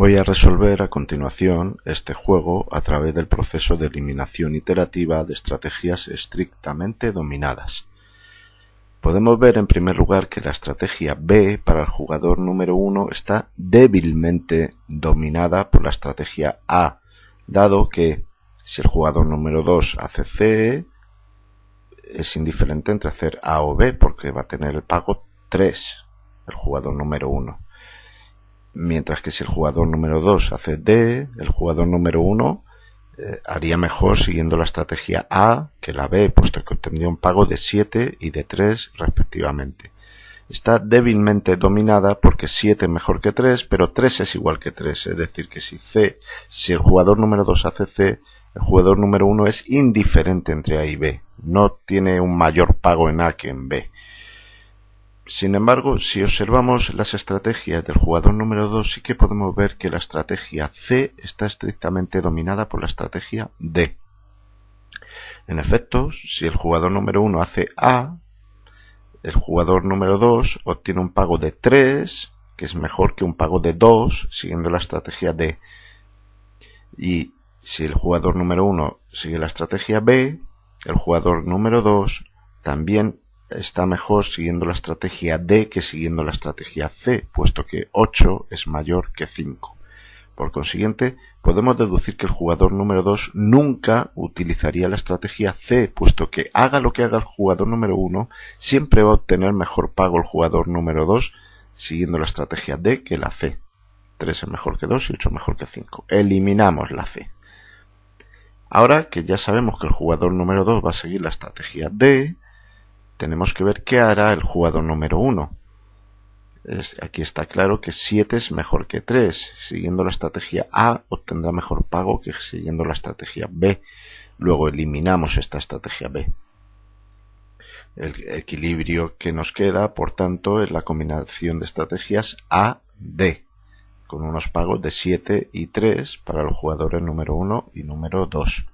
Voy a resolver a continuación este juego a través del proceso de eliminación iterativa de estrategias estrictamente dominadas. Podemos ver en primer lugar que la estrategia B para el jugador número 1 está débilmente dominada por la estrategia A, dado que si el jugador número 2 hace C, es indiferente entre hacer A o B porque va a tener el pago 3, el jugador número 1 mientras que si el jugador número 2 hace D, el jugador número 1 eh, haría mejor siguiendo la estrategia A que la B, puesto que obtendría un pago de 7 y de 3 respectivamente. Está débilmente dominada porque 7 es mejor que 3, pero 3 es igual que 3, es decir, que si C, si el jugador número 2 hace C, el jugador número 1 es indiferente entre A y B, no tiene un mayor pago en A que en B. Sin embargo, si observamos las estrategias del jugador número 2, sí que podemos ver que la estrategia C está estrictamente dominada por la estrategia D. En efecto, si el jugador número 1 hace A, el jugador número 2 obtiene un pago de 3, que es mejor que un pago de 2, siguiendo la estrategia D. Y si el jugador número 1 sigue la estrategia B, el jugador número 2 también está mejor siguiendo la estrategia D que siguiendo la estrategia C, puesto que 8 es mayor que 5. Por consiguiente, podemos deducir que el jugador número 2 nunca utilizaría la estrategia C, puesto que haga lo que haga el jugador número 1, siempre va a obtener mejor pago el jugador número 2 siguiendo la estrategia D que la C. 3 es mejor que 2 y 8 mejor que 5. Eliminamos la C. Ahora que ya sabemos que el jugador número 2 va a seguir la estrategia D, tenemos que ver qué hará el jugador número 1. aquí está claro que 7 es mejor que 3. Siguiendo la estrategia A obtendrá mejor pago que siguiendo la estrategia B. Luego eliminamos esta estrategia B. El equilibrio que nos queda, por tanto, es la combinación de estrategias A-D, con unos pagos de 7 y 3 para los jugadores número 1 y número 2.